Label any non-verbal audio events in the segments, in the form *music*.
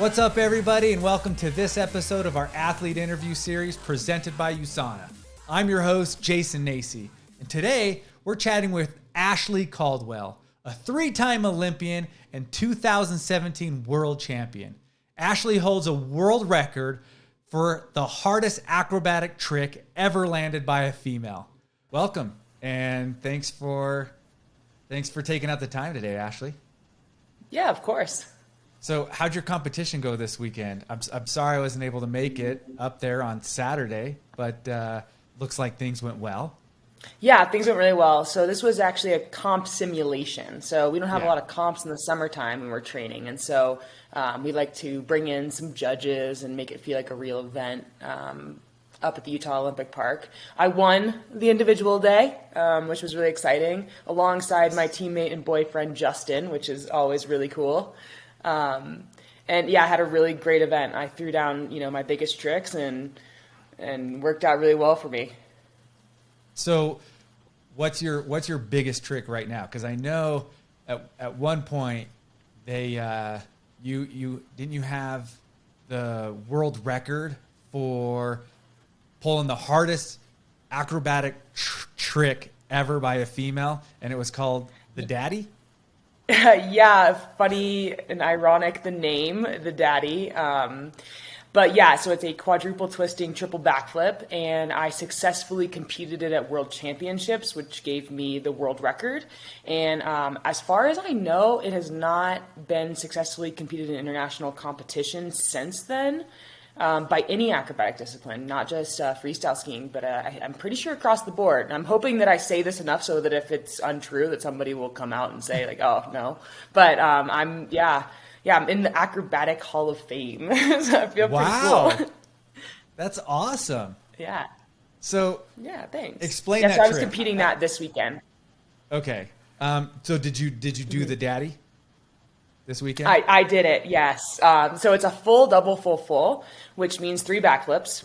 What's up, everybody, and welcome to this episode of our athlete interview series presented by USANA. I'm your host, Jason Nacy, and today we're chatting with Ashley Caldwell, a three time Olympian and 2017 world champion. Ashley holds a world record for the hardest acrobatic trick ever landed by a female. Welcome, and thanks for thanks for taking out the time today, Ashley. Yeah, of course. So, how'd your competition go this weekend? I'm, I'm sorry I wasn't able to make it up there on Saturday, but uh, looks like things went well. Yeah, things went really well. So this was actually a comp simulation. So we don't have Yeah. a lot of comps in the summertime when we're training, and so um, we like to bring in some judges and make it feel like a real event. Um, up at the Utah Olympic Park, I won the individual day, um, which was really exciting, alongside my teammate and boyfriend Justin, which is always really cool. Um, and yeah, I had a really great event. I threw down, you know, my biggest tricks and and worked out really well for me. So, what's your what's your biggest trick right now? Because I know at, at one point they uh, you you didn't you have the world record for pulling the hardest acrobatic tr- trick ever by a female, and it was called the daddy. *laughs* yeah, funny and ironic the name, the daddy. Um, but yeah, so it's a quadruple twisting triple backflip, and I successfully competed it at World Championships, which gave me the world record. And um, as far as I know, it has not been successfully competed in international competition since then. Um, by any acrobatic discipline, not just uh, freestyle skiing, but uh, I, I'm pretty sure across the board. And I'm hoping that I say this enough so that if it's untrue, that somebody will come out and say like, "Oh no," but um, I'm yeah, yeah, I'm in the acrobatic Hall of Fame, *laughs* so I feel Wow, pretty cool. *laughs* that's awesome. yeah, So yeah, thanks. Explain yeah, that so I was trick. competing that this weekend. okay, um, so did you did you do the daddy this weekend? I, I did it, yes. Um, so it's a full double full full, which means three backflips.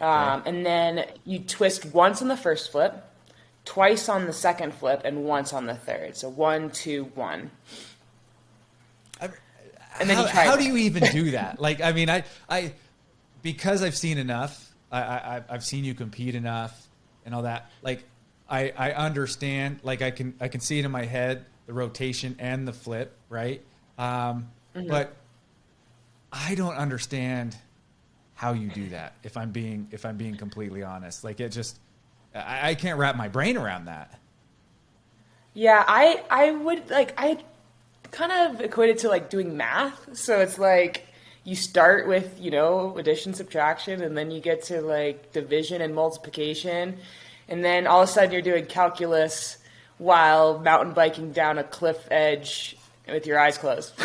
Um, Okay. And then you twist once on the first flip, twice on the second flip, and once on the third. So one, two, one. And then how, you try how do you even do *laughs* that? like, I mean, I, I, because I've seen enough, I, I, I've seen you compete enough and all that. Like, I, I understand. Like, I can, I can see it in my head, the rotation and the flip, right? Um, Mm-hmm. But I don't understand how you do that. If I'm being, if I'm being completely honest, like it just, I, I can't wrap my brain around that. Yeah, I I would like I kind of equate it to like doing math. So it's like you start with, you know, addition, subtraction, and then you get to like division and multiplication. And then all of a sudden you're doing calculus while mountain biking down a cliff edge with your eyes closed. *laughs*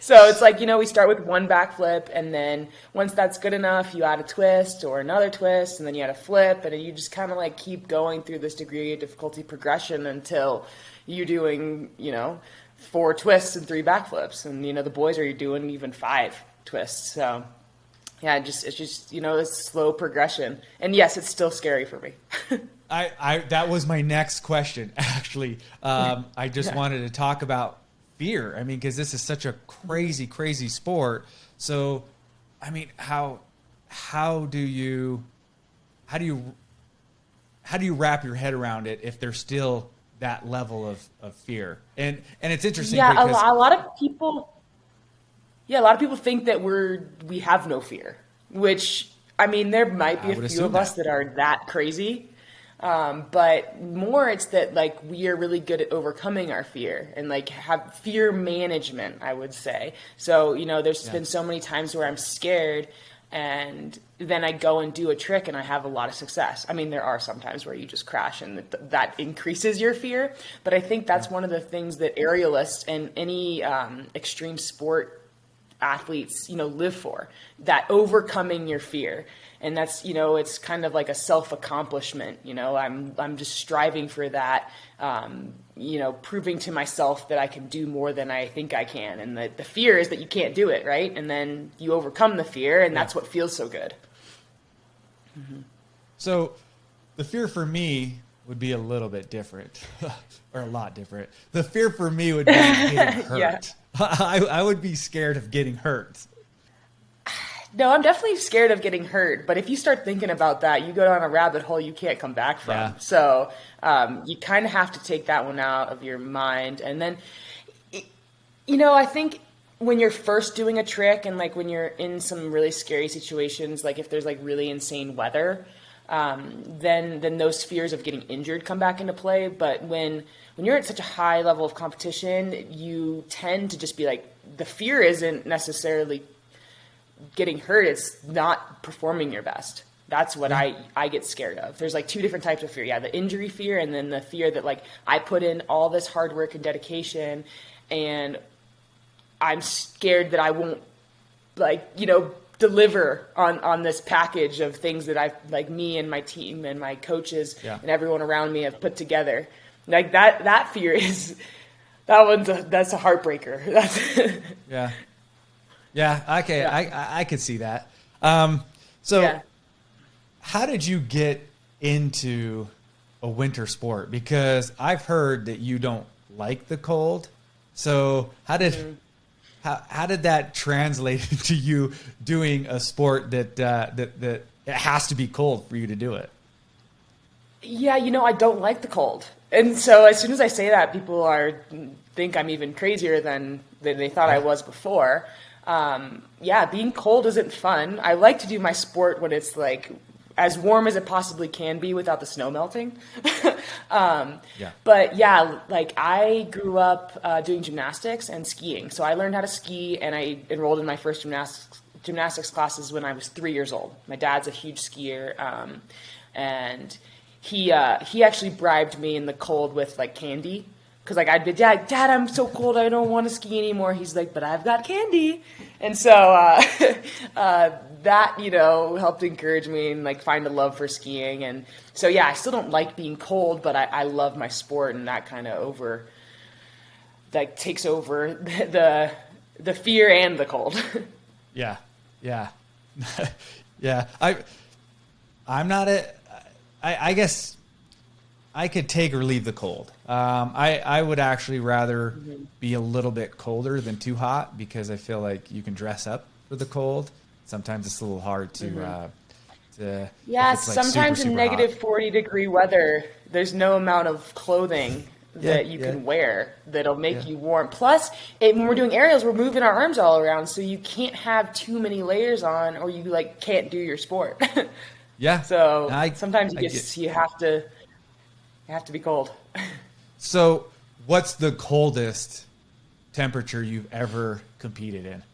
So it's like, you know, we start with one backflip, and then once that's good enough, you add a twist or another twist, and then you add a flip, and you just kind of like keep going through this degree of difficulty progression until you're doing, you know, four twists and three backflips. And, you know, the boys are doing even five twists. So, yeah, just, it's just, you know, it's slow progression. And yes, it's still scary for me. *laughs* I, I that was my next question *laughs* actually. Um, I just wanted to talk about fear. I mean, because this is such a crazy, crazy sport. So, I mean, how how do you how do you how do you wrap your head around it if there's still that level of, of fear? And and it's interesting yeah, a, because a lot of people. Yeah, a lot of people think that we're we have no fear, which I mean, there might be I a few of us that. that are that crazy. Um, but more, it's that like we are really good at overcoming our fear and like have fear management. I would say. So you know, there's Yeah. been so many times where I'm scared, and then I go and do a trick and I have a lot of success. I mean, there are some times where you just crash and that, that increases your fear. But I think that's one of the things that aerialists and any um, extreme sport athletes, you know, live for that overcoming your fear. And that's, you know, it's kind of like a self accomplishment. You know, I'm, I'm just striving for that, um, you know, proving to myself that I can do more than I think I can. And the, the fear is that you can't do it, right? And then you overcome the fear, and that's what feels so good. So the fear for me would be a little bit different, *laughs* or a lot different. The fear for me would be *laughs* getting hurt. Yeah. *laughs* I, I would be scared of getting hurt. No, I'm definitely scared of getting hurt. But if you start thinking about that, you go down a rabbit hole you can't come back from. Yeah. So um, you kind of have to take that one out of your mind. And then, you know, I think when you're first doing a trick and like when you're in some really scary situations, like if there's like really insane weather, um, then then those fears of getting injured come back into play. But when when you're at such a high level of competition, you tend to just be like the fear isn't necessarily getting hurt; it's not performing your best. That's what I, I get scared of. There's like two different types of fear. Yeah, the injury fear and then the fear that like I put in all this hard work and dedication and I'm scared that I won't like, you know, deliver on on this package of things that I've like me and my team and my coaches Yeah. and everyone around me have put together. Like that that fear *laughs* is that one's a that's a heartbreaker. *laughs* That's Yeah. Yeah. Okay. Yeah. I, I I could see that. Um, so yeah. how did you get into a winter sport? Because I've heard that you don't like the cold. So how did Mm-hmm. how, how did that translate *laughs* to you doing a sport that uh, that that it has to be cold for you to do it? Yeah, you know, I don't like the cold. And so as soon as I say that, people are think I'm even crazier than, than they thought I was before. Um, yeah, being cold isn't fun. I like to do my sport when it's like as warm as it possibly can be without the snow melting. *laughs* um, Yeah. But yeah, like I grew up uh, doing gymnastics and skiing. So I learned how to ski and I enrolled in my first gymnastics gymnastics classes when I was three years old. My dad's a huge skier, um, and he uh, he actually bribed me in the cold with like candy. Cause like I'd be, Dad, Dad, I'm so cold, I don't want to ski anymore. He's like, but I've got candy, and so uh, *laughs* uh, that you know helped encourage me and like find a love for skiing. And so yeah, I still don't like being cold, but I, I love my sport, and that kind of over like takes over *laughs* the the fear and the cold. *laughs* Yeah, yeah, yeah. I, I'm not a. I, I guess I could take or leave the cold. Um, I I would actually rather be a little bit colder than too hot because I feel like you can dress up for the cold. Sometimes it's a little hard to. Uh, to Yeah, like, super, sometimes in super negative hot. 40 degree weather, there's no amount of clothing that Yeah, you yeah. can wear that'll make Yeah. you warm. Plus, it, when we're doing aerials, we're moving our arms all around, so you can't have too many layers on, or you like can't do your sport. *laughs* Yeah. so I- sometimes you I just you have to you have to be cold. So, what's the coldest temperature you've ever competed in?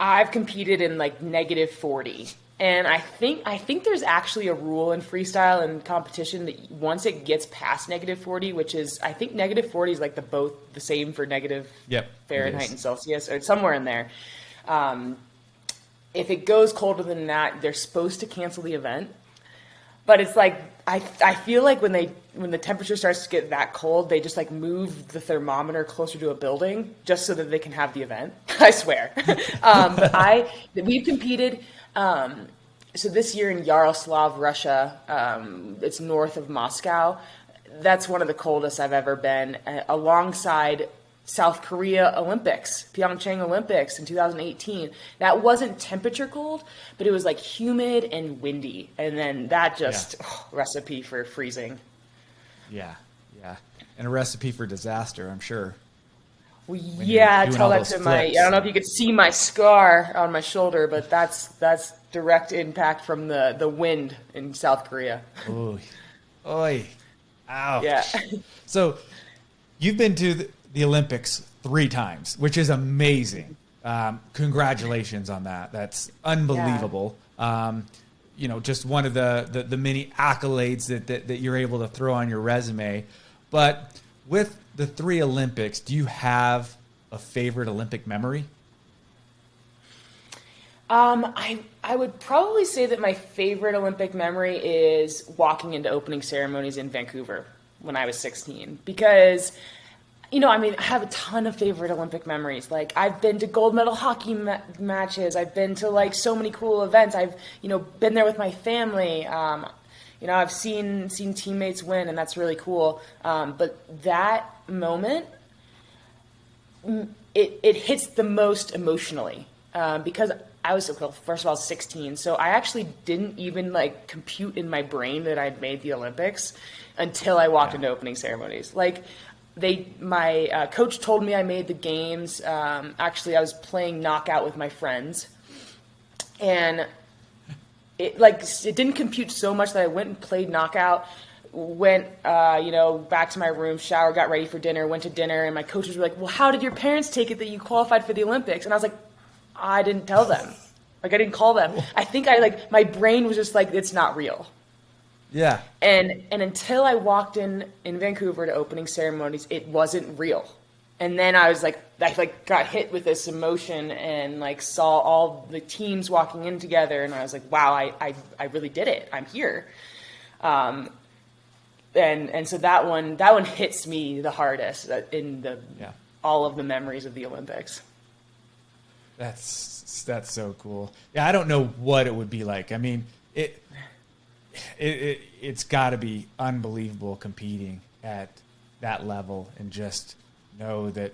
I've competed in like negative 40. And I think I think there's actually a rule in freestyle and competition that once it gets past negative 40, which is I think negative 40 is like the both the same for negative Yep, Fahrenheit and Celsius or somewhere in there. Um, if it goes colder than that, they're supposed to cancel the event. But it's like I I feel like when they when the temperature starts to get that cold, they just like move the thermometer closer to a building just so that they can have the event. *laughs* I swear. *laughs* um, but I we've competed. Um, so this year in Yaroslav, Russia, um, it's north of Moscow. That's one of the coldest I've ever been, uh, alongside South Korea Olympics, Pyeongchang Olympics in 2018. That wasn't temperature cold, but it was like humid and windy, and then that just oh, recipe for freezing. Yeah, yeah, and a recipe for disaster, I'm sure. Well, yeah, tell that to my. flips. I don't know if you could see my scar on my shoulder, but that's that's direct impact from the the wind in South Korea. Oy, oy, ouch. Yeah. *laughs* So, you've been to the, the Olympics three times, which is amazing. Um, congratulations on that. That's unbelievable. Um, you know, just one of the, the, the many accolades that, that, that you're able to throw on your resume. But with the three Olympics, do you have a favorite Olympic memory? Um, I I would probably say that my favorite Olympic memory is walking into opening ceremonies in Vancouver when I was 16 because you know, I mean, I have a ton of favorite Olympic memories. Like I've been to gold medal hockey ma- matches. I've been to like so many cool events. I've, you know, been there with my family. Um, you know, I've seen seen teammates win and that's really cool. Um, but that moment it, it hits the most emotionally um, because I was well, first of all 16, so I actually didn't even like compute in my brain that I'd made the Olympics until I walked yeah. into opening ceremonies. Like they, my uh, coach told me I made the games. Um, actually, I was playing knockout with my friends, and it like it didn't compute so much that I went and played knockout went, uh, you know, back to my room, shower, got ready for dinner, went to dinner, and my coaches were like, "Well, how did your parents take it that you qualified for the Olympics?" And I was like, "I didn't tell them. Like, I didn't call them. I think I like my brain was just like, it's not real." Yeah. And and until I walked in in Vancouver to opening ceremonies, it wasn't real. And then I was like, I like got hit with this emotion and like saw all the teams walking in together, and I was like, wow, I I, I really did it. I'm here. Um, and and so that one that one hits me the hardest in the yeah. all of the memories of the Olympics. That's that's so cool. Yeah, I don't know what it would be like. I mean, it it, it it's got to be unbelievable competing at that level and just know that.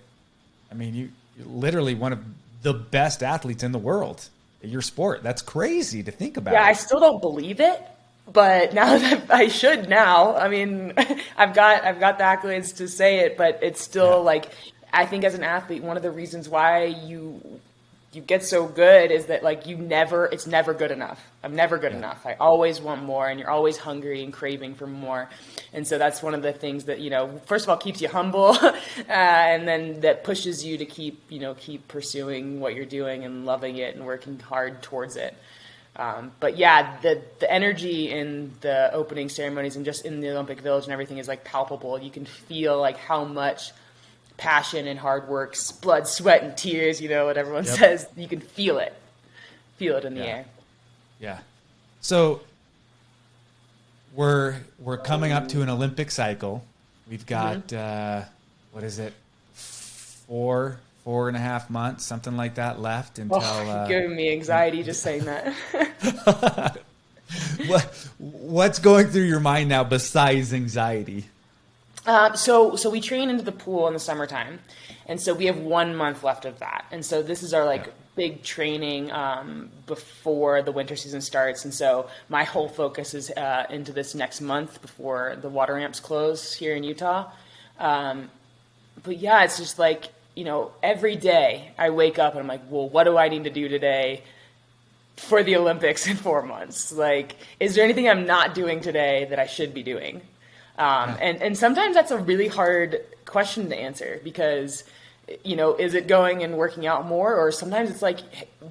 I mean, you literally one of the best athletes in the world at your sport. That's crazy to think about. Yeah, I still don't believe it but *laughs* now that I should now, I mean, *laughs* I've got I've got the accolades to say it, but it's still yeah. like I think as an athlete, one of the reasons why you you get so good is that like you never it's never good enough. I'm never good yeah. enough. I always want more, and you're always hungry and craving for more. And so that's one of the things that you know, first of all, keeps you humble, *laughs* uh, and then that pushes you to keep you know keep pursuing what you're doing and loving it and working hard towards it. Um, but yeah, the the energy in the opening ceremonies and just in the Olympic Village and everything is like palpable. You can feel like how much passion and hard work, blood, sweat, and tears. You know what everyone yep. says. You can feel it, feel it in the yeah. air. Yeah. So we're we're coming up to an Olympic cycle. We've got mm-hmm. uh, what is it? Four four and a half months, something like that, left until. Oh, uh, giving me anxiety just saying that. *laughs* what What's going through your mind now besides anxiety? Uh, so, so we train into the pool in the summertime, and so we have one month left of that, and so this is our like yeah. big training um, before the winter season starts, and so my whole focus is uh, into this next month before the water ramps close here in Utah. Um, but yeah, it's just like you know, every day I wake up and I'm like, well, what do I need to do today for the Olympics in four months? Like, is there anything I'm not doing today that I should be doing? Um, and, and sometimes that's a really hard question to answer because, you know, is it going and working out more? Or sometimes it's like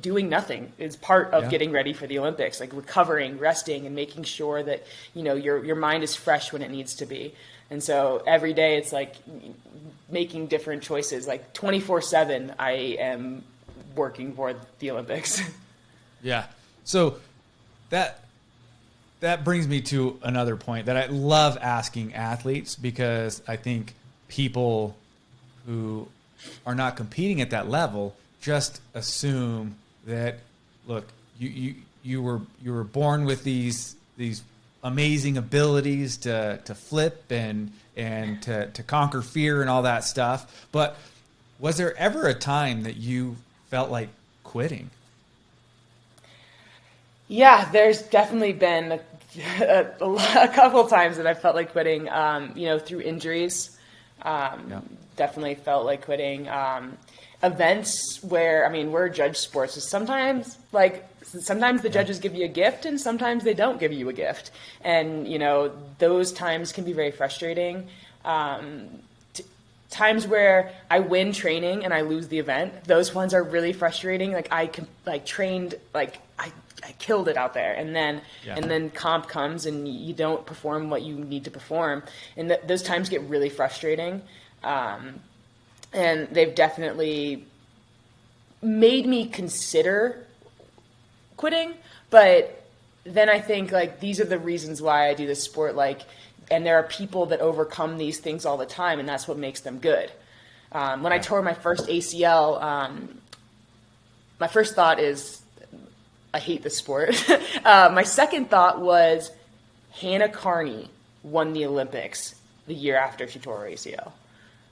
doing nothing is part of yeah. getting ready for the Olympics, like recovering, resting, and making sure that, you know, your, your mind is fresh when it needs to be. And so every day it's like making different choices. Like 24 7, I am working for the Olympics. *laughs* yeah. So that that brings me to another point that I love asking athletes because I think people who are not competing at that level just assume that look you you you were you were born with these these amazing abilities to to flip and and to to conquer fear and all that stuff. But was there ever a time that you felt like quitting? Yeah, there's definitely been *laughs* a, a, a couple times that I felt like quitting. Um, you know, through injuries, um, yeah. definitely felt like quitting. Um, events where I mean, we're judge sports, so sometimes like sometimes the judges give you a gift and sometimes they don't give you a gift and you know those times can be very frustrating um, t- times where i win training and i lose the event those ones are really frustrating like i can like trained like I killed it out there, and then yeah. and then comp comes and you don't perform what you need to perform, and th- those times get really frustrating. Um, and they've definitely made me consider quitting, but then I think like these are the reasons why I do this sport. Like, and there are people that overcome these things all the time, and that's what makes them good. Um, when I tore my first ACL, um, my first thought is, I hate this sport. *laughs* uh, my second thought was, Hannah Kearney won the Olympics the year after she tore her ACL.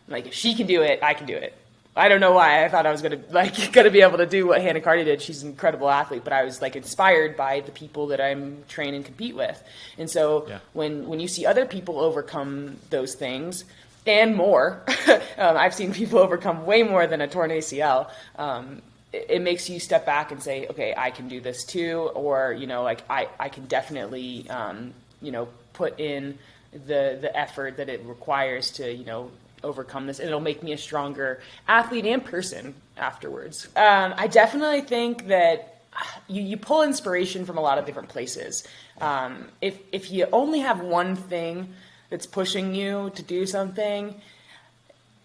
Like, if she can do it, I can do it. I don't know why I thought I was gonna *laughs* like gonna be able to do what Hannah Kearney did. She's an incredible athlete, but I was like inspired by the people that I'm train and compete with. And so Yeah. when when you see other people overcome those things and more, *laughs* um, I've seen people overcome way more than a torn ACL. Um, it, makes you step back and say, okay, I can do this too, or you know, like I I can definitely um, you know put in the the effort that it requires to you know overcome this. And it'll make me a stronger athlete and person afterwards. Um, i definitely think that you, you pull inspiration from a lot of different places. Um, if, if you only have one thing that's pushing you to do something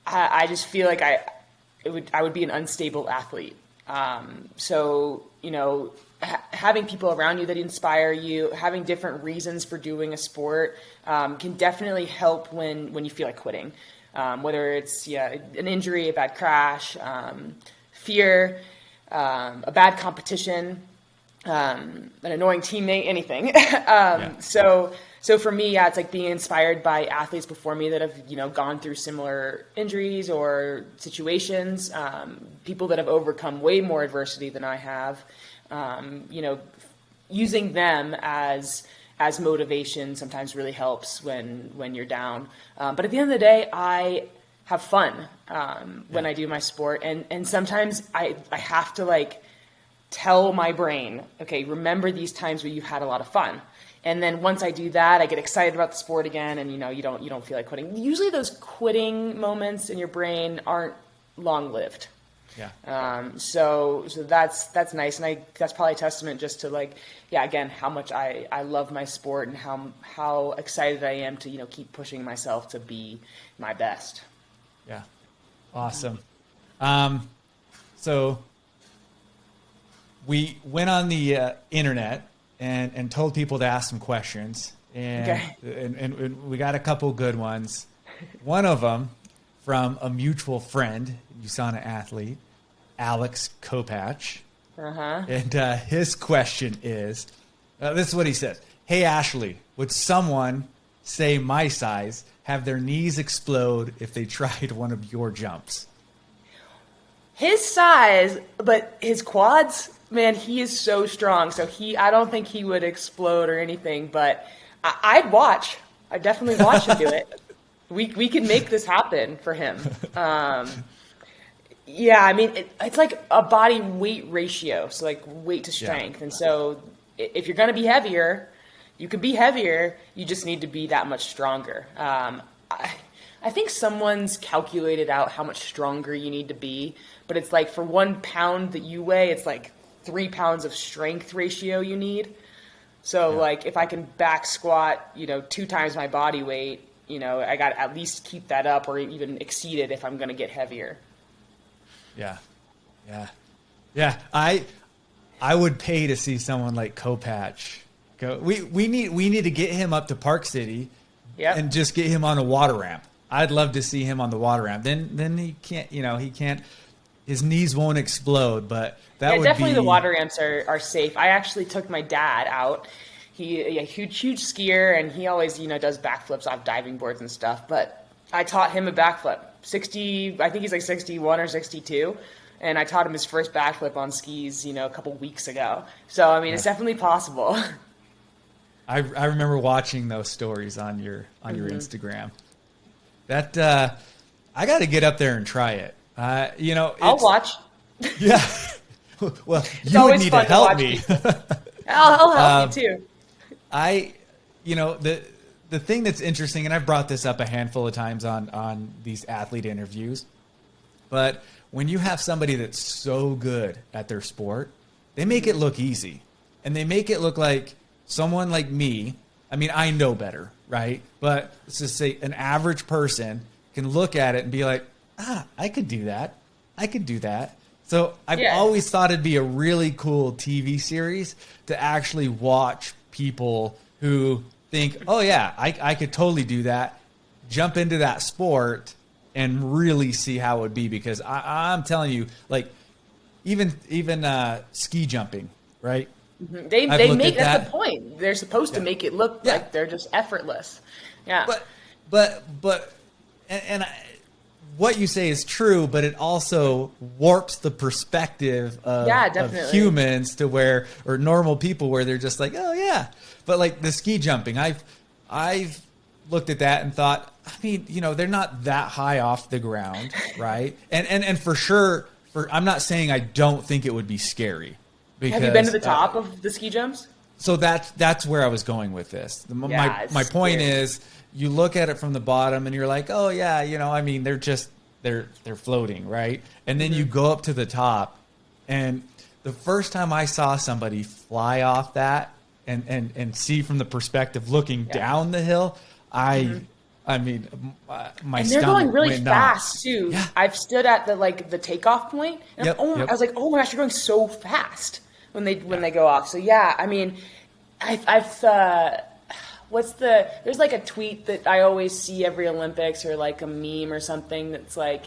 I, I just feel like I it would I would be an unstable athlete. Um, so you know, ha- having people around you that inspire you, having different reasons for doing a sport, um, can definitely help when when you feel like quitting. Um, whether it's yeah an injury, a bad crash, um, fear, um, a bad competition, um, an annoying teammate, anything. *laughs* um, So, so for me, yeah, it's like being inspired by athletes before me that have, you know, gone through similar injuries or situations, um, people that have overcome way more adversity than I have. Um, you know, using them as as motivation sometimes really helps when when you're down. Um, but at the end of the day, I have fun um, when I do my sport, and and sometimes I I have to like tell my brain, okay, remember these times where you had a lot of fun. And then once I do that, I get excited about the sport again, and you know, you don't you don't feel like quitting. Usually, those quitting moments in your brain aren't long lived. Yeah. Um, so so that's that's nice, and I that's probably a testament just to like yeah again how much I, I love my sport and how how excited I am to you know keep pushing myself to be my best. Yeah. Awesome. Um, so we went on the uh, internet and, and told people to ask some questions. And, Okay. and, and, and we got a couple good ones. One of them from a mutual friend, USANA athlete, Alex Kopacz. Uh huh. And uh, his question is uh, this is what he says Hey, Ashley, would someone, say my size, have their knees explode if they *laughs* tried one of your jumps? His size, but his quads, man, he is so strong. So he, I don't think he would explode or anything. But I, I'd watch. I'd definitely watch him do it. *laughs* We we can make this happen for him. Um, yeah, I mean, it, it's like a body weight ratio, so like weight to strength. And so if you're going to be heavier, you can be heavier. You just need to be that much stronger. Um, I, I think someone's calculated out how much stronger you need to be, but it's like for one pound that you weigh, it's like three pounds of strength ratio you need. So like if I can back squat, you know, two times my body weight, you know, I got to at least keep that up or even exceed it if I'm going to get heavier. Yeah. Yeah. Yeah. I I would pay to see someone like Kopacz go. We we need we need to get him up to Park City Yep. and just get him on a water ramp. I'd love to see him on the water ramp. Then then he can't you know, he can't his knees won't explode, but that Yeah, would definitely be the water ramps are, are safe. I actually took my dad out. He a huge huge skier and he always you know does backflips off diving boards and stuff. But I taught him a backflip. Sixty, I think he's like sixty one or sixty two, and I taught him his first backflip on skis you know a couple weeks ago. So I mean it's definitely possible. *laughs* I, I remember watching those stories on your on your Mm-hmm. Instagram. That uh, I got to get up there and try it. Uh, you know, I'll watch. *laughs* Yeah. well, you would need to to help watch me. *laughs* I'll, I'll help Um, you too. I, you know, the the thing that's interesting, and I've brought this up a handful of times on on these athlete interviews, but when you have somebody that's so good at their sport, they make it look easy, and they make it look like someone like me. I mean, I know better, right? But let's just say an average person can look at it and be like, ah, I could do that. I could do that. So I've Yeah. always thought it'd be a really cool TV series to actually watch people who think, oh yeah, I, I could totally do that, jump into that sport and really see how it would be. Because I, I'm telling you, like even even uh, ski jumping, right? They I've they make that's that. the point. They're supposed to make it look Yeah. like they're just effortless. Yeah. But but but and, and I, what you say is true, but it also warps the perspective of, Yeah, of humans to where or normal people where they're just like, oh yeah. But like the ski jumping, I've I've looked at that and thought, I mean, you know, they're not that high off the ground, right? And and and for sure, for I'm not saying I don't think it would be scary. Have you been to the because, uh, top of the ski jumps? so that's that's where I was going with this. The- Yeah, my my point scary. is, you look at it from the bottom and you're like, oh yeah, you know, I mean, they're just they're they're floating, right? And then you Mm-hmm. go up to the top, and the first time I saw somebody fly off that and and and see from the perspective looking Yeah. down the hill, I. I mean, my, my and they're going really fast too. Yeah. I've stood at the like the takeoff point, and Yep, oh, yep. I was like, oh my gosh, you're going so fast when they when they go off. So yeah, I mean, I've, I've uh, what's the there's like a tweet that I always see every Olympics or like a meme or something that's like,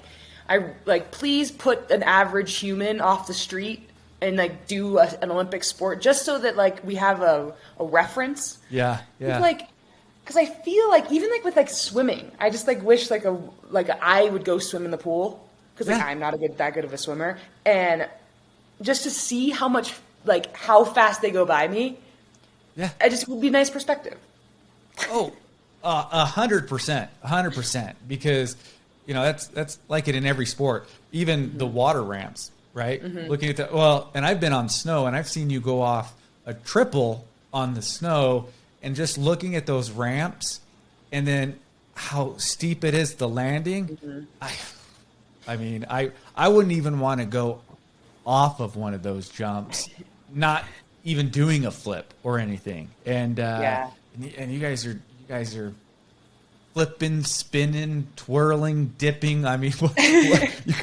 I like please put an average human off the street and like do a, an Olympic sport just so that like we have a, a reference Yeah, yeah. like because I feel like even like with like swimming, I just like wish like a like I would go swim in the pool because like Yeah. I'm not a good that good of a swimmer, and just to see how much like how fast they go by me, yeah. it just would be nice perspective. Oh, uh, a hundred percent, a hundred percent. Because you know that's that's like it in every sport, even the water ramps, right? Looking at that. well, and I've been on snow, and I've seen you go off a triple on the snow, and just looking at those ramps, and then how steep it is the landing. I, I mean, I I wouldn't even want to go off of one of those jumps, not even doing a flip or anything. And uh, Yeah. And, and you guys are you guys are flipping, spinning, twirling, dipping. I mean, *laughs* what, what, you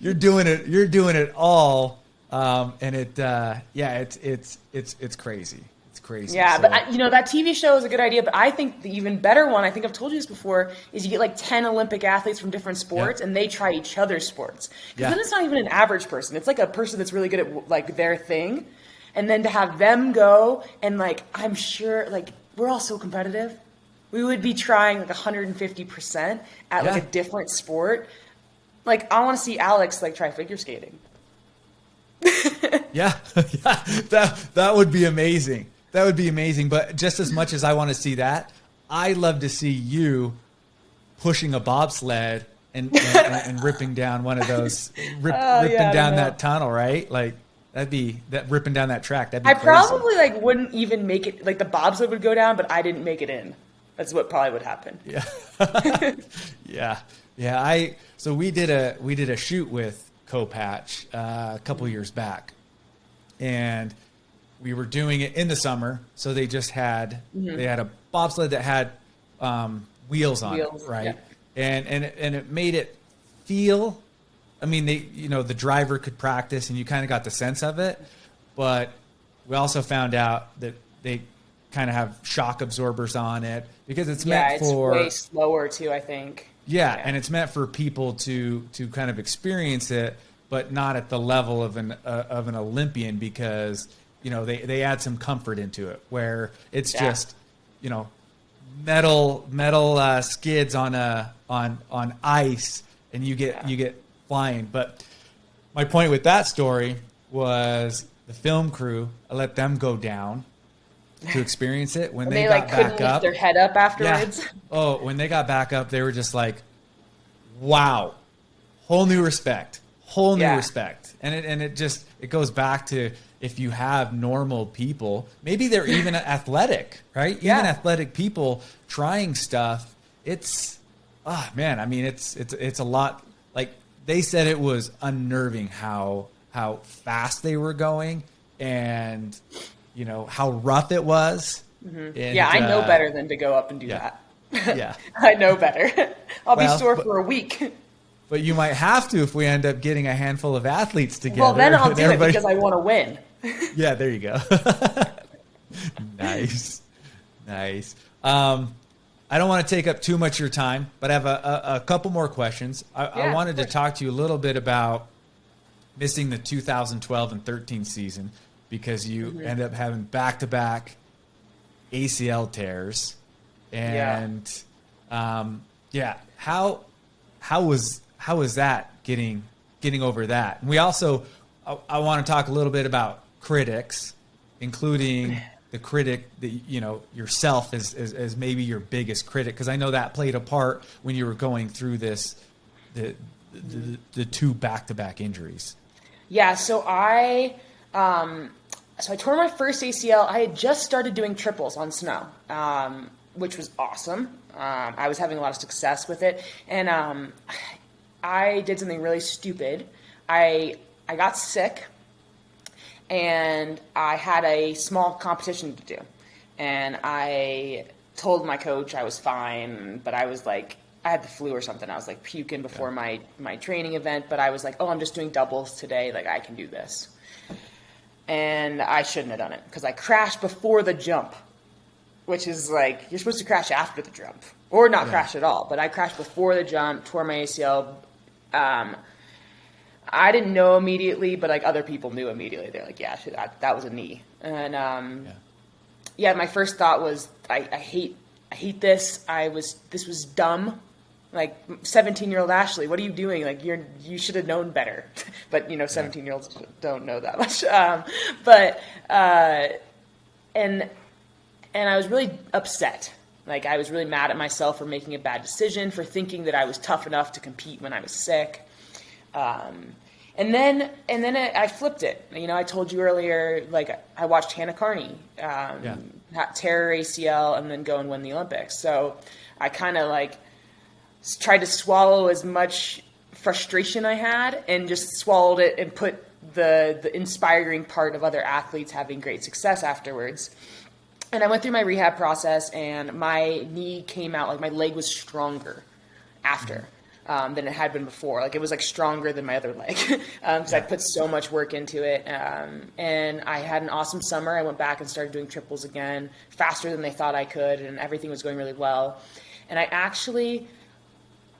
you're doing it. You're doing it all, um, and it uh, yeah, it's it's it's it's crazy. It's crazy. Yeah, So- but I, you know that TV show is a good idea. But I think the even better one, I think I've told you this before, is you get like ten Olympic athletes from different sports, Yeah. and they try each other's sports. Because Yeah. then it's not even an average person; it's like a person that's really good at like their thing. And then to have them go and like, I'm sure like we're all so competitive. We would be trying like 150 percent at like a different sport. Like I want to see Alex like try figure skating. Yeah, *laughs* yeah, that that would be amazing. That would be amazing. But just as much as I want to see that, I love to see you pushing a bobsled and and, and ripping down one of those, rip, *laughs* Oh, ripping yeah, down that tunnel, right? Like that'd be that ripping down that track. That'd be I crazy. probably like wouldn't even make it. Like the bobsled would go down, but I didn't make it in. That's what probably would happen. Yeah. *laughs* yeah. Yeah. I so we did a we did a shoot with Kopacz uh, a couple years back. And we were doing it in the summer, so they just had they had a bobsled that had um, wheels on Wheels, it, right? yeah. And and and it made it feel I mean, they you know the driver could practice, and you kind of got the sense of it. But we also found out that they kind of have shock absorbers on it because it's Yeah, meant it's for way slower too. I think. yeah, Yeah. and it's meant for people to to kind of experience it, but not at the level of an uh, of an Olympian because you know they they add some comfort into it where it's Yeah. just you know metal metal uh, skids on a on on ice and you get Yeah. you get flying. But my point with that story was the film crew. I let them go down to experience it when they, they, got like couldn't back up. their head up afterwards. Yeah. Oh, when they got back up, they were just like, "Wow, whole new respect, whole new Yeah. respect." And it and it just it goes back to if you have normal people, maybe they're *laughs* even athletic, right? Even Yeah. athletic people trying stuff. It's ah man, I mean, it's it's it's a lot. Like they said, it was unnerving how how fast they were going and you know how rough it was. Mm-hmm. yeah, I know uh, better than to go up and do yeah. that. Yeah. *laughs* I know better. *laughs* I'll Well, be sore but- for a week. *laughs* But you might have to if we end up getting a handful of athletes together. well, then I'll and do it because I want to win. Yeah, there you go. nice, nice. Um, I don't want to take up too much of your time, but I have a, a, a couple more questions. I, I wanted to talk to you a little bit about missing the 2012 and 13 season because you Mm-hmm. end up having back-to-back ACL tears, Yeah. and um, yeah, how how was how was that getting getting over that? And we also I, I want to talk a little bit about critics, including *laughs* the critic that you know yourself as, as, as maybe your biggest critic because I know that played a part when you were going through this the the, the two back to back injuries. Yeah, so I um, so I tore my first ACL. I had just started doing triples on snow, um, which was awesome. Um, I was having a lot of success with it, and um, I did something really stupid. I I got sick, and I had a small competition to do, and I told my coach I was fine, but I was like I had the flu or something. I was like puking before yeah. my my training event, but I was like, oh, I'm just doing doubles today. Like I can do this, and I shouldn't have done it because I crashed before the jump, which is like you're supposed to crash after the jump or not yeah. crash at all. But I crashed before the jump, tore my ACL. Um, I didn't know immediately, but like other people knew immediately. They're like, yeah, that, that was a knee, and um, yeah. yeah. my first thought was, I, I hate I hate this. I was this was dumb like 17 year old Ashley, what are you doing? Like you're, you should have known better, *laughs* but you know, 17 year olds don't know that much. *laughs* Um, but, uh, and, and I was really upset. Like I was really mad at myself for making a bad decision, for thinking that I was tough enough to compete when I was sick. Um, and then, and then I, I, flipped it. You know, I told you earlier, like I watched Hannah Kearney um, yeah. tear ACL and then go and win the Olympics. So I kind of like, tried to swallow as much frustration I had and just swallowed it and put the the inspiring part of other athletes having great success afterwards. And I went through my rehab process and my knee came out like my leg was stronger after. Um, than it had been before. Like it was like stronger than my other leg because *laughs* um, yeah. I put so much work into it. Um, and I had an awesome summer. I went back and started doing triples again faster than they thought I could, and everything was going really well. And I actually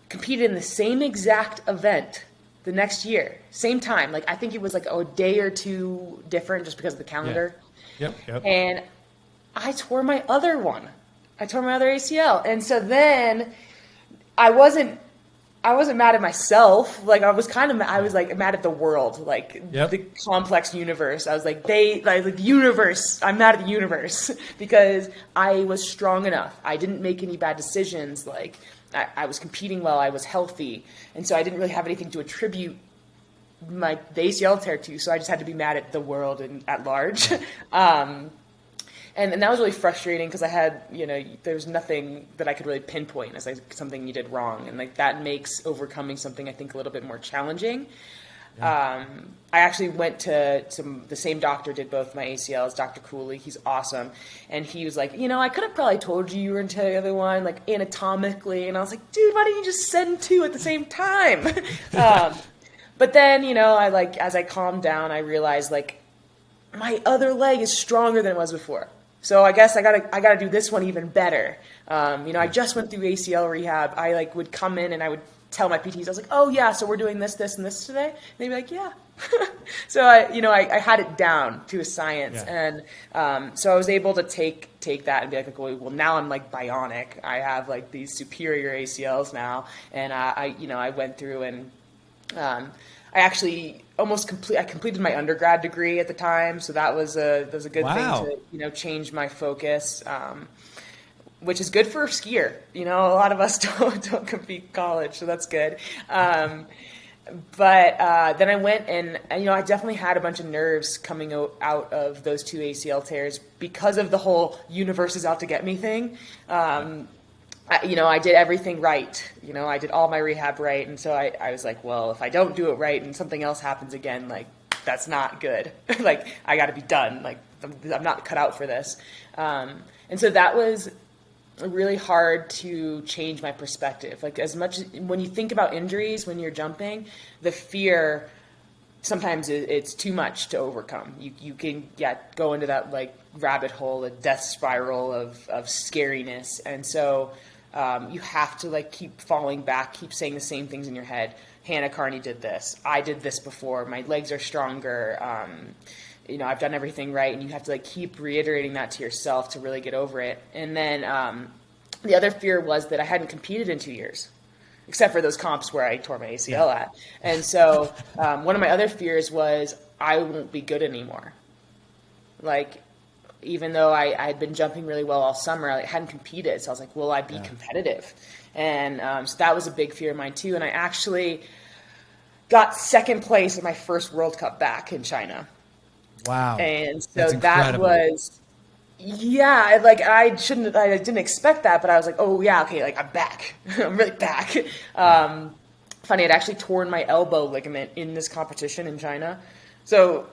competed in the same exact event the next year, same time. Like I think it was like a day or two different just because of the calendar. Yeah. Yep, yep. And I tore my other one. I tore my other ACL. And so then I wasn't I wasn't mad at myself. Like I was kind of I was like mad at the world, like yep. the complex universe. I was like they like the universe. I'm mad at the universe *laughs* because I was strong enough. I didn't make any bad decisions like I, I, was competing well, I was healthy, and so I didn't really have anything to attribute my the ACL tear to. So I just had to be mad at the world and at large. *laughs* um, and, and that was really frustrating because I had, you know, there was nothing that I could really pinpoint as like something you did wrong, and like that makes overcoming something I think a little bit more challenging. Um, I actually went to, to the same doctor did both my ACLs, Dr. Cooley. He's awesome, and he was like, you know, I could have probably told you you were into the other one, like anatomically, and I was like, dude, why didn't you just send two at the same time? *laughs* um, but then, you know, I like as I calmed down, I realized like my other leg is stronger than it was before. So I guess I gotta I gotta do this one even better. Um, you know, I just went through ACL rehab. I like would come in and I would tell my PTs, I was like, oh yeah, so we're doing this, this, and this today. And they'd be like, yeah. *laughs* so I, you know, I, I, had it down to a science, yeah. and um, so I was able to take take that and be like, okay, well, now I'm like bionic. I have like these superior ACLs now, and uh, I, you know, I went through and um, I actually almost complete. I completed my undergrad degree at the time, so that was a that was a good wow. thing to you know change my focus. Um, which is good for a skier. You know, a lot of us *laughs* don't don't compete college, so that's good. Um, but uh, then I went and you know I definitely had a bunch of nerves coming out of those two ACL tears because of the whole universe is out to get me thing. Um, I, you know, I did everything right. You know, I did all my rehab right, and so I, I was like, well, if I don't do it right and something else happens again, like that's not good. *laughs* like I got to be done. Like I'm, not cut out for this. Um, and so that was really hard to change my perspective. Like as much when you think about injuries when you're jumping, the fear sometimes it's too much to overcome. You you can yeah go into that like rabbit hole, a death spiral of of scariness, and so um, you have to like keep falling back, keep saying the same things in your head. Hannah Kearney did this. I did this before. My legs are stronger. Um, you know, I've done everything right, and you have to like keep reiterating that to yourself to really get over it. And then um, the other fear was that I hadn't competed in two years. except for those comps where I tore my ACL at. And so um, one of my other fears was I won't be good anymore. Like, even though I, I had been jumping really well all summer, I hadn't competed. So I was like, will I be yeah. competitive? And um, so that was a big fear of mine too. And I actually got second place in my first World Cup back in China. Wow. And so that was yeah, like I shouldn't, I didn't expect that, but I was like, oh yeah, okay, like I'm back, *laughs* I'm really back. Um, funny, I'd actually torn my elbow ligament in this competition in China, so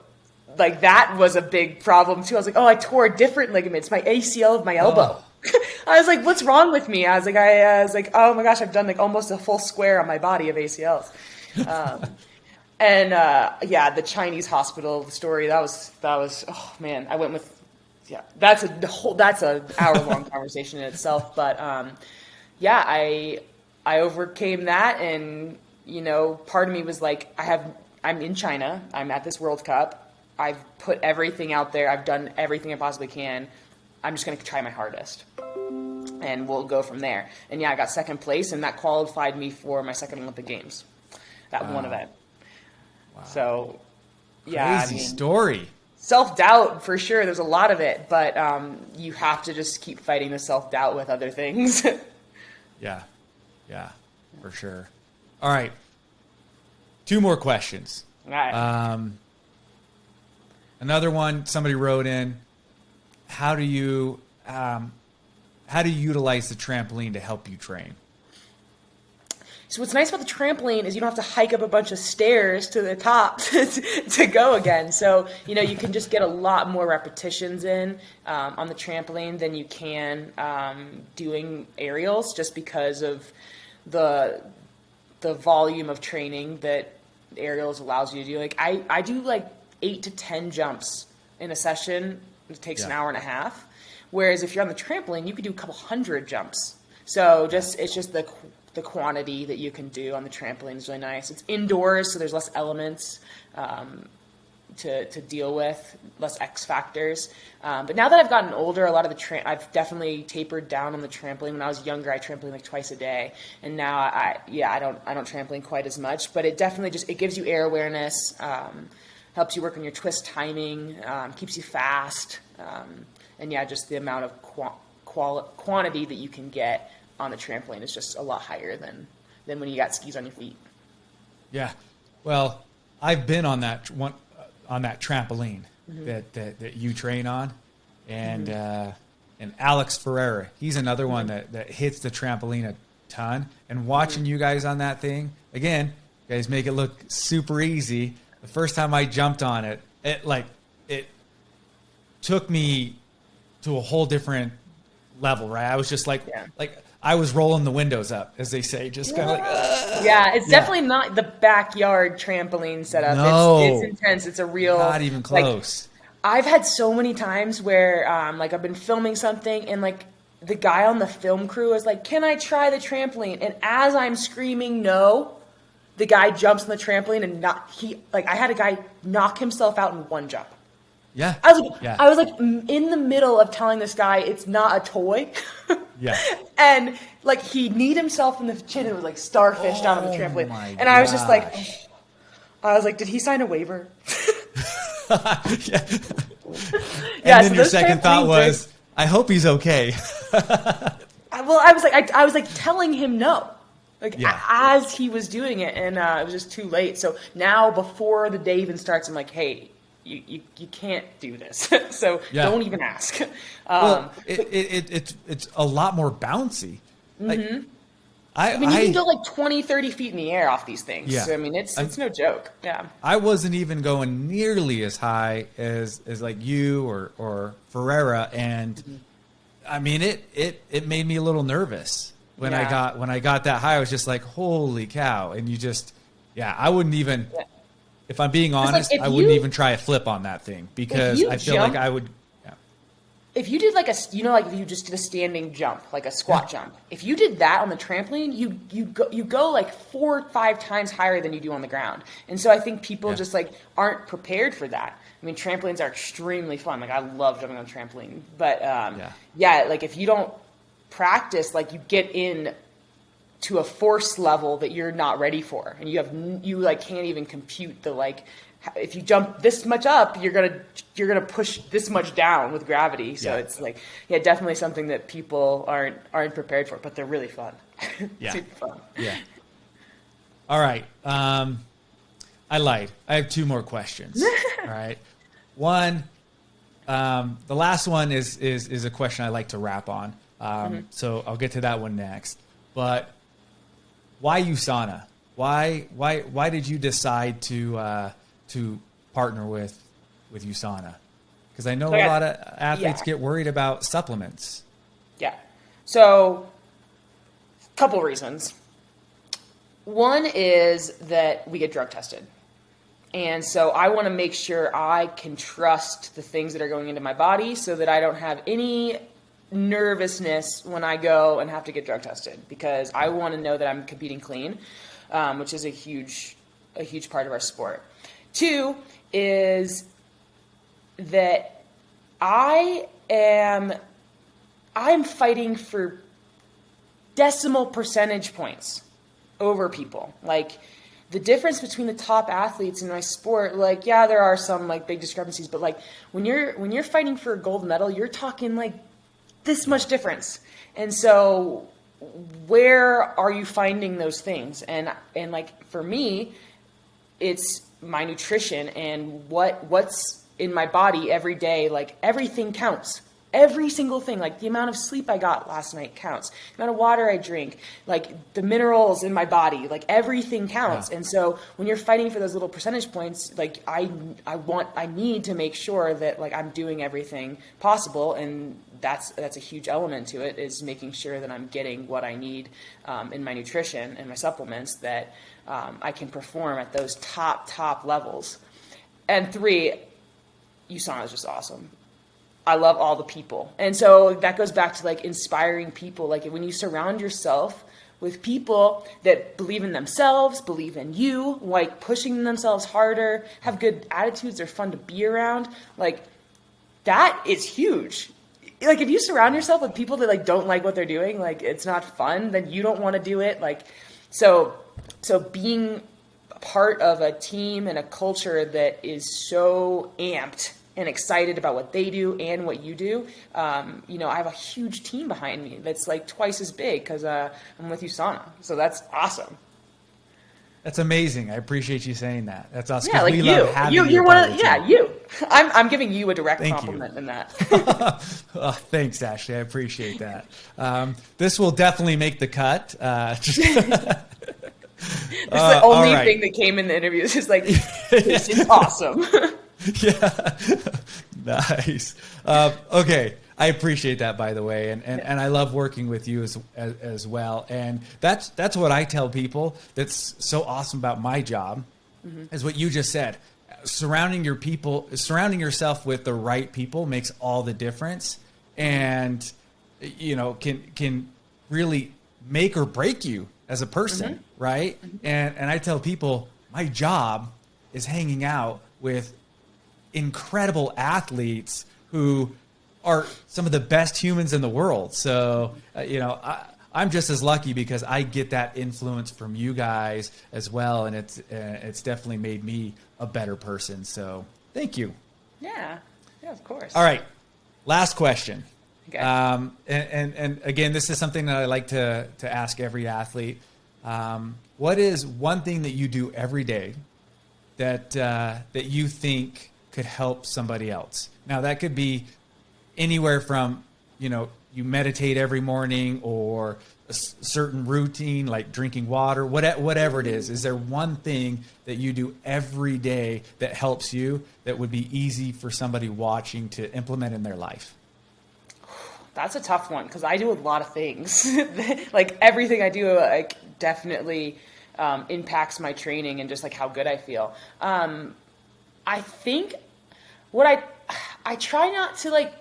like that was a big problem too. I was like, oh, I tore a different ligament, it's my ACL of my elbow. Oh. *laughs* I was like, what's wrong with me? I was like, I, I, was like, oh my gosh, I've done like almost a full square on my body of ACLs. Um, *laughs* and uh, yeah, the Chinese hospital story that was that was oh man, I went with yeah, that's a whole that's a hour long *laughs* conversation in itself. But um, yeah, I I overcame that, and you know, part of me was like, I have I'm in China, I'm at this World Cup, I've put everything out there, I've done everything I possibly can. I'm just going to try my hardest, and we'll go from there. And yeah, I got second place, and that qualified me for my second Olympic Games, that wow. one event. Wow. So, yeah, crazy I mean, story self doubt for sure. There's a lot of it, but um, you have to just keep fighting the self doubt with other things. *laughs* yeah, yeah, for sure. All right, two more questions. All right. Um, another one. Somebody wrote in. How do you um, how do you utilize the trampoline to help you train? So what's nice about the trampoline is you don't have to hike up a bunch of stairs to the top *laughs* to, to go again. So you know you can just get a lot more repetitions in um, on the trampoline than you can um, doing aerials, just because of the the volume of training that aerials allows you to do. Like I I do like eight to ten jumps in a session. It takes yeah. an hour and a half. Whereas if you're on the trampoline, you could do a couple hundred jumps. So just it's just the the quantity that you can do on the trampoline is really nice. It's indoors, so there's less elements um, to, to deal with, less X factors. Um, but now that I've gotten older, a lot of the tra- I've definitely tapered down on the trampoline. When I was younger, I trampoline like twice a day, and now I yeah I don't I don't trampoline quite as much. But it definitely just it gives you air awareness, um, helps you work on your twist timing, um, keeps you fast, um, and yeah, just the amount of qu- quantity that you can get on the trampoline is just a lot higher than than when you got skis on your feet. Yeah, well, I've been on that one uh, on that trampoline mm-hmm. that, that that you train on, and mm-hmm. uh, and Alex Ferreira, he's another mm-hmm. one that that hits the trampoline a ton. And watching mm-hmm. you guys on that thing again, you guys make it look super easy. The first time I jumped on it, it like it took me to a whole different level, right? I was just like, yeah. like I was rolling the windows up, as they say, just kind of like. Ugh. Yeah, it's yeah. definitely not the backyard trampoline setup. No, it's, it's intense. It's a real. Not even close. Like, I've had so many times where, um, like, I've been filming something and like the guy on the film crew is like, "Can I try the trampoline?" And as I'm screaming no, the guy jumps on the trampoline and not he like I had a guy knock himself out in one jump. Yeah. I was like, yeah. I was like in the middle of telling this guy it's not a toy. *laughs* yeah. *laughs* And like he kneed himself in the chin and was like starfish oh, down on the trampoline. And I was just like, I was like, did he sign a waiver? *laughs* yeah. yeah. And then so your second thought was, I hope he's okay. Well, I was like, I, I was like telling him no like yeah. as he was doing it and uh, it was just too late so now before the day even starts i'm like hey you, you, you can't do this. *laughs* so yeah. don't even ask. Um, well, it, it, it, it's, it's a lot more bouncy. Like, mm-hmm. I, I, mean, you I, can go like 20, 30 feet in the air off these things. Yeah. So, I mean, it's it's no joke. Yeah. I wasn't even going nearly as high as as like you or or Ferreira, and mm-hmm. I mean, it it it made me a little nervous when yeah. I got when I got that high. I was just like, holy cow! And you just, yeah, I wouldn't even. Yeah. If I'm being honest, like I wouldn't even try a flip on that thing because I feel jump, like I would. Yeah. If you did like a, you know, like if you just did a standing jump, like a squat jump. If you did that on the trampoline, you you go you go like four or five times higher than you do on the ground. And so I think people just like aren't prepared for that. I mean, trampolines are extremely fun. Like I love jumping on a trampoline, but um, yeah. yeah, like if you don't practice, like you get in to a force level that you're not ready for, and you have you like can't even compute the like if you jump this much up, you're gonna you're gonna push this much down with gravity. So yeah. it's like yeah, definitely something that people aren't aren't prepared for, but they're really fun. *laughs* Yeah, super fun. Yeah. All right. Um, I lied. I have two more questions. *laughs* All right. One, um, the last one is is is a question I like to wrap on. Um, mm-hmm. So I'll get to that one next. But why USANA? Why why why did you decide to uh, to partner with with USANA? Because I know so a lot of athletes yeah. get worried about supplements. Yeah. So, a couple reasons. One is that we get drug tested. And so I want to make sure I can trust the things that are going into my body so that I don't have any nervousness when I go and have to get drug tested because I want to know that I'm competing clean, um, which is a huge, a huge part of our sport. Two is that I am I'm fighting for decimal percentage points over people. Like the difference between the top athletes in my sport, like yeah, there are some like big discrepancies, but like when you're when you're fighting for a gold medal, you're talking like this much difference. And so where are you finding those things? And and like for me, it's my nutrition and what what's in my body every day like everything counts every single thing like the amount of sleep i got last night counts the amount of water i drink like the minerals in my body like everything counts yeah. and so when you're fighting for those little percentage points like i i want i need to make sure that like i'm doing everything possible and that's that's a huge element to it is making sure that i'm getting what i need um, in my nutrition and my supplements that um, I can perform at those top, top levels. And three, USANA is just awesome. I love all the people. And so that goes back to like inspiring people. Like when you surround yourself with people that believe in themselves, believe in you, like pushing themselves harder, have good attitudes, they're fun to be around, like that is huge. Like if you surround yourself with people that like don't like what they're doing, like it's not fun, then you don't want to do it. Like so so being part of a team and a culture that is so amped and excited about what they do and what you do. Um, you know, I have a huge team behind me that's like twice as big because uh, I'm with USANA. So that's awesome. That's amazing. I appreciate you saying that. That's awesome. Yeah, like you. you, you're one of, yeah, you. I'm, I'm giving you a direct Thank compliment you. in that. *laughs* oh, thanks, Ashley. I appreciate that. Um, this will definitely make the cut. Uh, *laughs* *laughs* This uh, is the only right. thing that came in the interviews. Is like, this is awesome. yeah, nice. Uh, okay, I appreciate that, by the way, and and, and I love working with you as, as, as well. And that's that's what I tell people. That's so awesome about my job, mm-hmm. is what you just said. Surrounding your people, surrounding yourself with the right people makes all the difference, and you know can can really make or break you as a person, mm-hmm. right? Mm-hmm. And and I tell people my job is hanging out with incredible athletes who are some of the best humans in the world. So, uh, you know, I, I'm just as lucky because I get that influence from you guys as well, and it's uh, it's definitely made me a better person. So, thank you. Yeah, yeah, of course. All right, last question. Okay. Um, and, and, and again, this is something that I like to to ask every athlete. Um, what is one thing that you do every day that uh, that you think could help somebody else? Now that could be anywhere from you know you meditate every morning or a certain routine like drinking water whatever it is is there one thing that you do every day that helps you that would be easy for somebody watching to implement in their life that's a tough one because I do a lot of things. *laughs* like everything I do, like definitely um, impacts my training and just like how good I feel. Um, I think what I I try not to like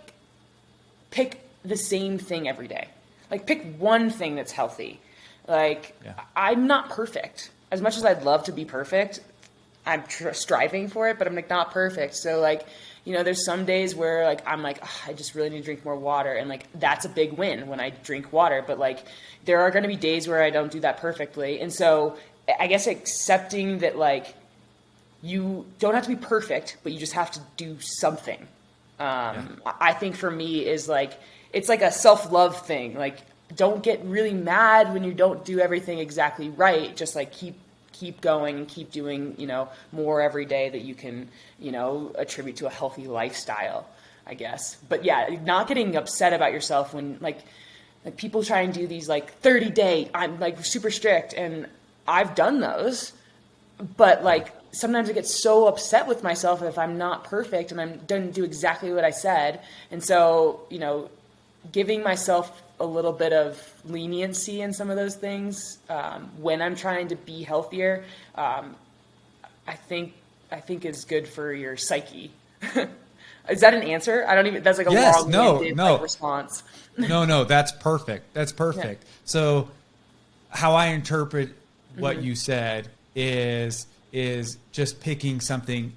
pick the same thing every day. Like pick one thing that's healthy. Like yeah. I'm not perfect. As much as I'd love to be perfect, I'm tr- striving for it, but I'm like not perfect. So like, you know, there's some days where like I'm like I just really need to drink more water, and like that's a big win when I drink water. But like, there are going to be days where I don't do that perfectly, and so I guess accepting that like you don't have to be perfect, but you just have to do something. Um, yeah. I think for me is like it's like a self love thing. Like don't get really mad when you don't do everything exactly right. Just like keep keep going and keep doing you know more every day that you can you know attribute to a healthy lifestyle. I guess, but yeah, not getting upset about yourself when like like people try and do these like 30 day i'm like super strict and i've done those but like sometimes I get so upset with myself if I'm not perfect and I'm don't do exactly what I said. And so, you know, giving myself a little bit of leniency in some of those things um, when I'm trying to be healthier, um, I think I think is good for your psyche. *laughs* is that an answer? I don't even. That's like a yes, long no, no. Like, response. *laughs* no, no, that's perfect. That's perfect. Yeah. So, how I interpret what mm-hmm. you said is is just picking something,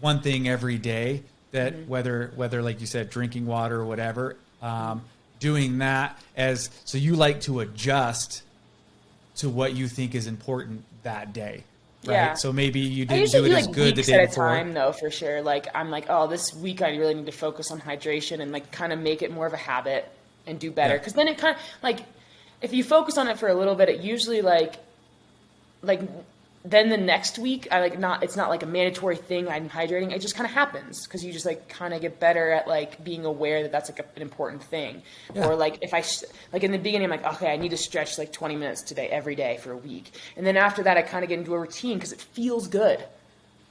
one thing every day that mm-hmm. whether whether like you said drinking water or whatever, um, doing that as so you like to adjust to what you think is important that day. Right. Yeah. So maybe you didn't do it do, as like, good the day at before. time though, for sure. Like I'm like, oh, this week I really need to focus on hydration and like kind of make it more of a habit and do better. Because yeah. then it kind of like if you focus on it for a little bit, it usually like like then the next week i like not it's not like a mandatory thing i'm hydrating it just kind of happens because you just like kind of get better at like being aware that that's like a, an important thing yeah. or like if i like in the beginning i'm like okay i need to stretch like 20 minutes today every day for a week and then after that i kind of get into a routine because it feels good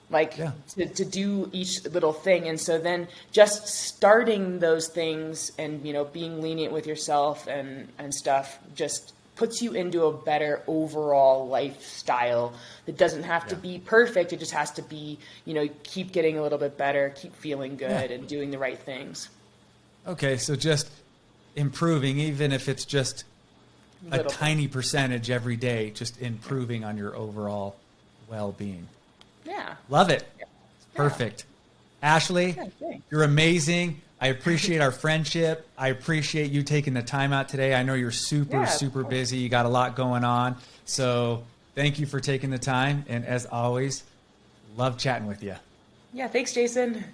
like yeah. to, to do each little thing and so then just starting those things and you know being lenient with yourself and and stuff just puts you into a better overall lifestyle that doesn't have yeah. to be perfect. It just has to be, you know, keep getting a little bit better, keep feeling good, yeah. and doing the right things. Okay, so just improving, even if it's just a little tiny bit. percentage every day, just improving on your overall well being. Yeah. Love it. Yeah. Perfect. Ashley, you're amazing. I appreciate our friendship. I appreciate you taking the time out today. I know you're super, yeah, super busy. You got a lot going on. So thank you for taking the time. And as always, love chatting with you. Yeah, thanks, Jason.